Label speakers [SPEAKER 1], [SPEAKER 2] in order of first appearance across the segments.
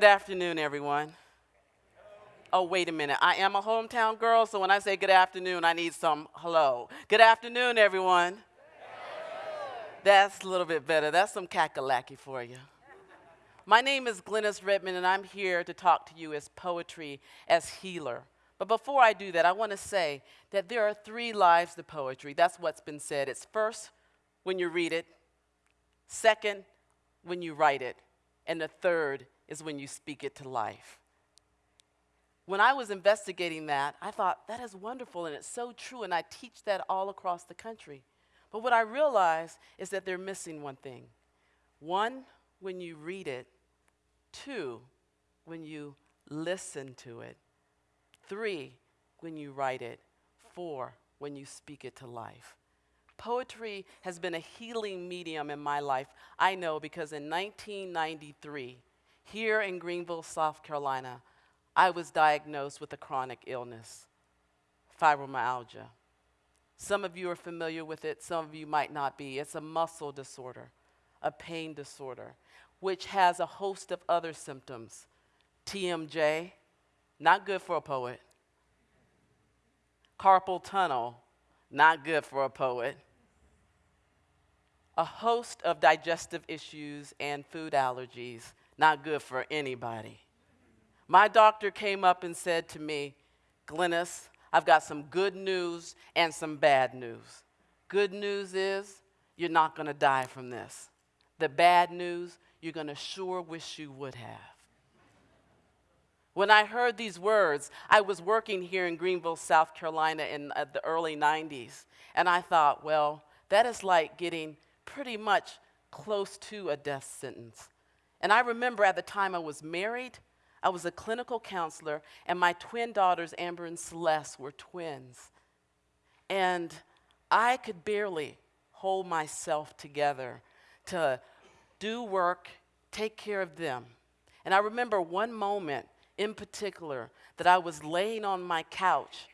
[SPEAKER 1] Good afternoon, everyone. Oh, wait a minute. I am a hometown girl, so when I say good afternoon, I need some hello. Good afternoon, everyone. That's a little bit better. That's some Cackalacky for you. My name is Glenis Redmond, and I'm here to talk to you as poetry as healer. But before I do that, I want to say that there are three lives to poetry. That's what's been said. It's first when you read it, second, when you write it, and the third is when you speak it to life. When I was investigating that, I thought, that is wonderful and it's so true, and I teach that all across the country. But what I realized is that they're missing one thing. One, when you read it, two, when you listen to it, three, when you write it, four, when you speak it to life. Poetry has been a healing medium in my life. I know because in 1993, here in Greenville, South Carolina, I was diagnosed with a chronic illness, fibromyalgia. Some of you are familiar with it, some of you might not be. It's a muscle disorder, a pain disorder, which has a host of other symptoms. TMJ, not good for a poet. Carpal tunnel, not good for a poet. A host of digestive issues and food allergies, not good for anybody. My doctor came up and said to me, Glenis, I've got some good news and some bad news. Good news is you're not going to die from this. The bad news, you're going to sure wish you would have. When I heard these words, I was working here in Greenville, South Carolina in uh, the early 90s, and I thought, well, that is like getting pretty much close to a death sentence. And I remember at the time I was married, I was a clinical counselor, and my twin daughters, Amber and Celeste, were twins. And I could barely hold myself together to do work, take care of them. And I remember one moment in particular that I was laying on my couch,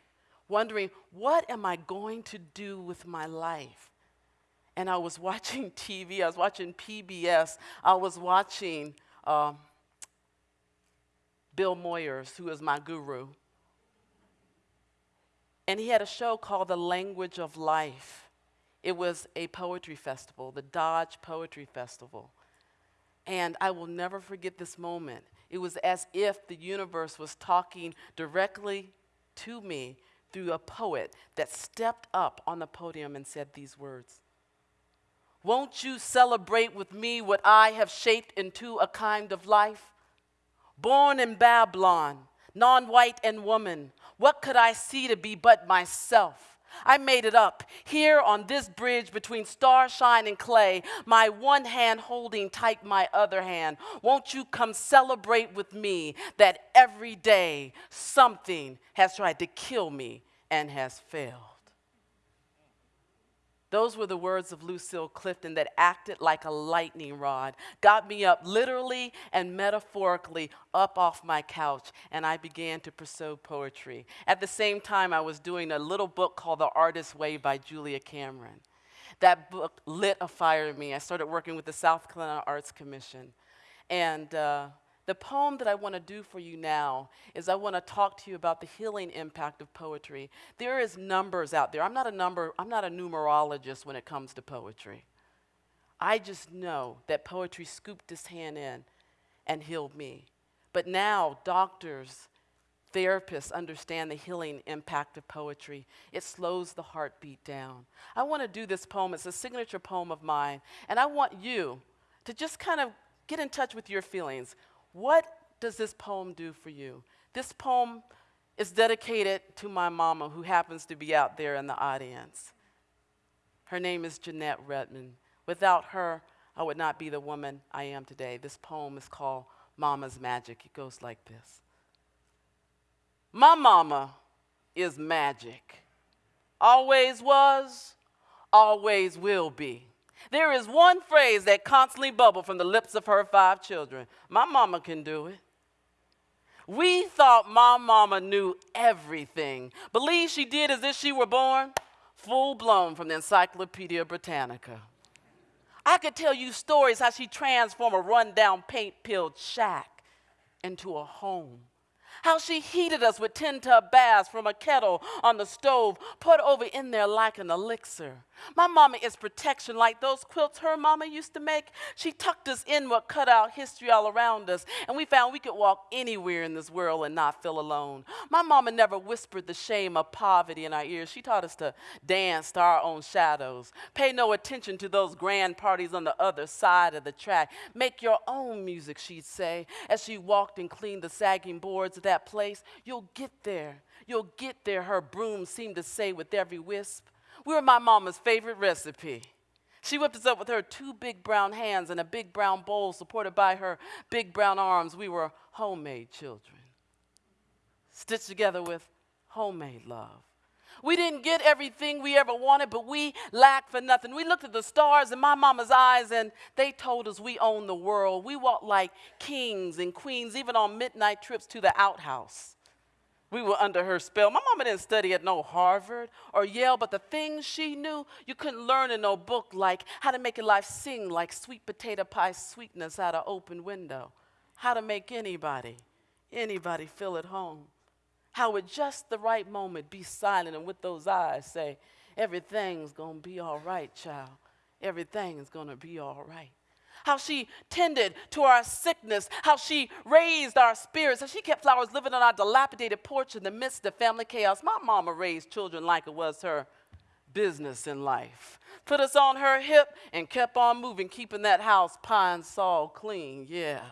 [SPEAKER 1] wondering, what am I going to do with my life? And I was watching TV, I was watching PBS, I was watching. Um, Bill Moyers, who is my guru. And he had a show called The Language of Life. It was a poetry festival, the Dodge Poetry Festival. And I will never forget this moment. It was as if the universe was talking directly to me through a poet that stepped up on the podium and said these words Won't you celebrate with me what I have shaped into a kind of life? born in Babylon, non white and woman, what could I see to be but myself? I made it up here on this bridge between starshine and clay, my one hand holding tight my other hand. Won't you come celebrate with me that every day something has tried to kill me and has failed? Those were the words of Lucille Clifton that acted like a lightning rod, got me up literally and metaphorically up off my couch, and I began to pursue poetry. At the same time, I was doing a little book called The Artist's Way by Julia Cameron. That book lit a fire in me. I started working with the South Carolina Arts Commission. And uh, the poem that I want to do for you now is I want to talk to you about the healing impact of poetry. There is numbers out there. I'm not a number, I'm not a numerologist when it comes to poetry. I just know that poetry scooped his hand in and healed me. But now doctors, therapists understand the healing impact of poetry. It slows the heartbeat down. I want to do this poem. It's a signature poem of mine. And I want you to just kind of get in touch with your feelings. What does this poem do for you? This poem is dedicated to my mama, who happens to be out there in the audience. Her name is Jeanette Redmond. Without her, I would not be the woman I am today. This poem is called Mama's Magic. It goes like this My mama is magic. Always was, always will be. There is one phrase that constantly bubbled from the lips of her five children. My mama can do it. We thought my mama knew everything. Believe she did as if she were born full blown from the Encyclopedia Britannica. I could tell you stories how she transformed a rundown paint peeled shack into a home how she heated us with tin tub baths from a kettle on the stove, put over in there like an elixir. My mama is protection like those quilts her mama used to make. She tucked us in what cut out history all around us, and we found we could walk anywhere in this world and not feel alone. My mama never whispered the shame of poverty in our ears. She taught us to dance to our own shadows. Pay no attention to those grand parties on the other side of the track. Make your own music, she'd say, as she walked and cleaned the sagging boards of that place. You'll get there. You'll get there, her broom seemed to say with every wisp. We were my mama's favorite recipe. She whipped us up with her two big brown hands and a big brown bowl supported by her big brown arms. We were homemade children, stitched together with homemade love. We didn't get everything we ever wanted, but we lacked for nothing. We looked at the stars in my mama's eyes and they told us we own the world. We walked like kings and queens, even on midnight trips to the outhouse. We were under her spell. My mama didn't study at no Harvard or Yale, but the things she knew, you couldn't learn in no book, like how to make your life sing like sweet potato pie sweetness out of open window, how to make anybody, anybody feel at home, how at just the right moment be silent and with those eyes say, everything's gonna be all right, child. Everything's gonna be all right how she tended to our sickness, how she raised our spirits, how she kept flowers living on our dilapidated porch in the midst of family chaos. My mama raised children like it was her business in life. Put us on her hip and kept on moving, keeping that house Pine-Sol clean. Yeah.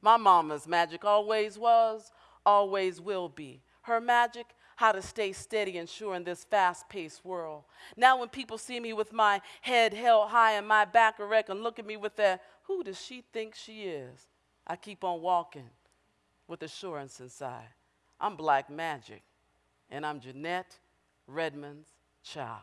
[SPEAKER 1] My mama's magic always was, always will be. Her magic how to stay steady and sure in this fast paced world. Now, when people see me with my head held high and my back erect and look at me with that, who does she think she is? I keep on walking with assurance inside. I'm Black Magic, and I'm Jeanette Redmond's child.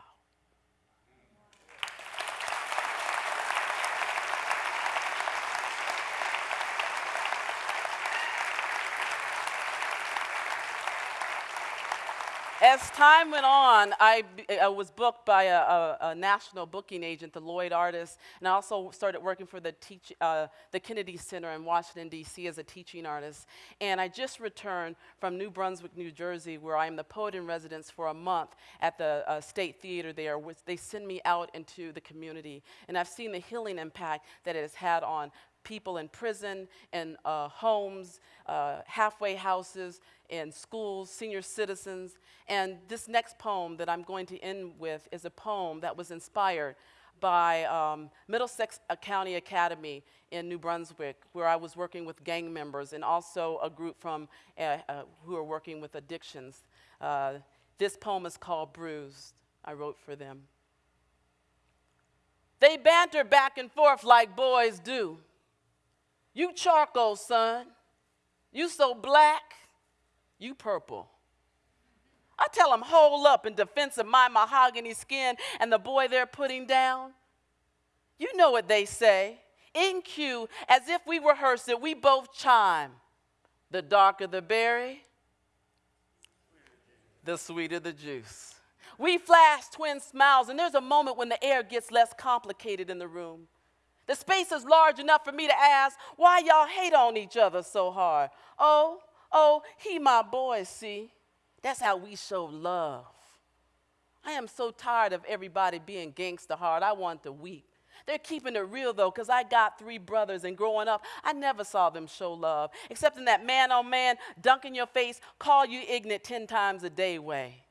[SPEAKER 1] As time went on, I, I was booked by a, a, a, national booking agent, the Lloyd Artist, and I also started working for the, teach, uh, the Kennedy Center in Washington, D.C. as a teaching artist. And I just returned from New Brunswick, New Jersey, where I am the poet in residence for a month at the uh, State Theater there, which they send me out into the community. And I've seen the healing impact that it has had on people in prison, in uh, homes, uh, halfway houses, in schools, senior citizens. And this next poem that I'm going to end with is a poem that was inspired by um, Middlesex County Academy in New Brunswick, where I was working with gang members and also a group from uh, uh, who are working with addictions. Uh, this poem is called Bruised. I wrote for them. They banter back and forth like boys do. You charcoal, son. You so black. You purple. I tell them, hold up in defense of my mahogany skin and the boy they're putting down. You know what they say. In cue, as if we rehearsed it, we both chime. The darker the berry, the sweeter the juice. We flash twin smiles, and there's a moment when the air gets less complicated in the room. The space is large enough for me to ask, why y'all hate on each other so hard? Oh, oh, he my boy, see? That's how we show love. I am so tired of everybody being gangster hard. I want to weep. They're keeping it real though, because I got three brothers, and growing up, I never saw them show love, except in that man on man, dunk in your face, call you ignorant 10 times a day way.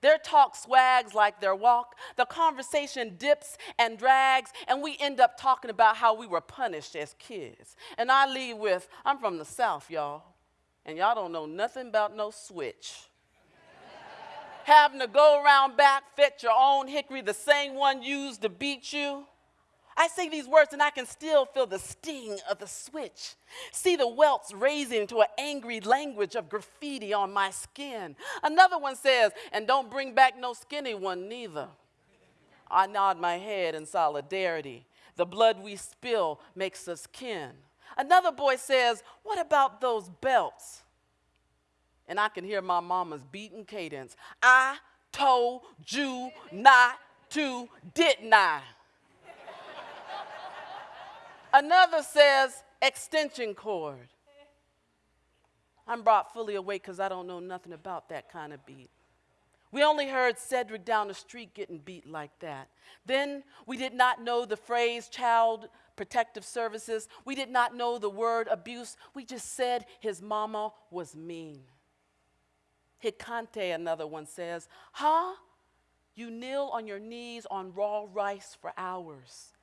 [SPEAKER 1] Their talk swags like their walk. The conversation dips and drags, and we end up talking about how we were punished as kids. And I leave with, I'm from the South, y'all, and y'all don't know nothing about no switch. Having to go around back, fetch your own hickory, the same one used to beat you. I say these words and I can still feel the sting of the switch. See the welts raising to an angry language of graffiti on my skin. Another one says, and don't bring back no skinny one neither. I nod my head in solidarity. The blood we spill makes us kin. Another boy says, What about those belts? And I can hear my mama's beating cadence. I told you not to, didn't I? Another says extension cord. I'm brought fully awake because I don't know nothing about that kind of beat. We only heard Cedric down the street getting beat like that. Then we did not know the phrase child protective services. We did not know the word abuse. We just said his mama was mean. Hikante, another one says, Huh? You kneel on your knees on raw rice for hours.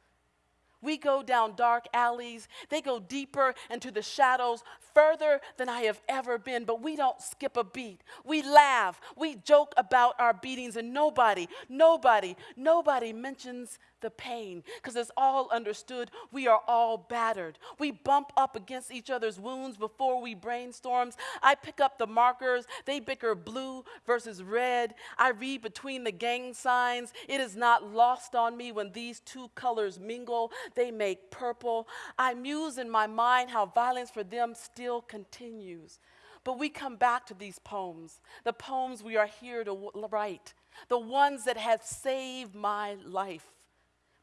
[SPEAKER 1] We go down dark alleys. They go deeper into the shadows, further than I have ever been, but we don't skip a beat. We laugh. We joke about our beatings, and nobody, nobody, nobody mentions the pain because it's all understood. We are all battered. We bump up against each other's wounds before we brainstorms. I pick up the markers. They bicker blue versus red. I read between the gang signs. It is not lost on me when these two colors mingle. They make purple. I muse in my mind how violence for them still continues. But we come back to these poems, the poems we are here to write, the ones that have saved my life.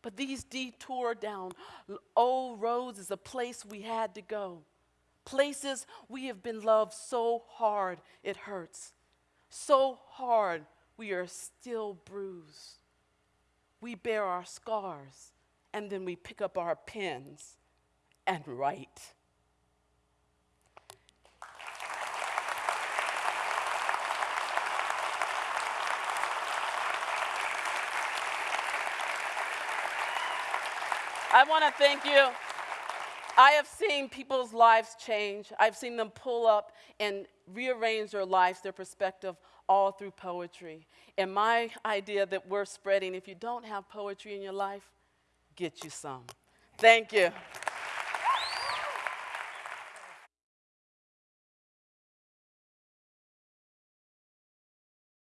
[SPEAKER 1] But these detour down old roads is a place we had to go. Places we have been loved so hard it hurts. So hard we are still bruised. We bear our scars and then we pick up our pens and write. I want to thank you. I have seen people's lives change. I've seen them pull up and rearrange their lives, their perspective, all through poetry. And my idea that we're spreading, if you don't have poetry in your life, get you some. Thank you.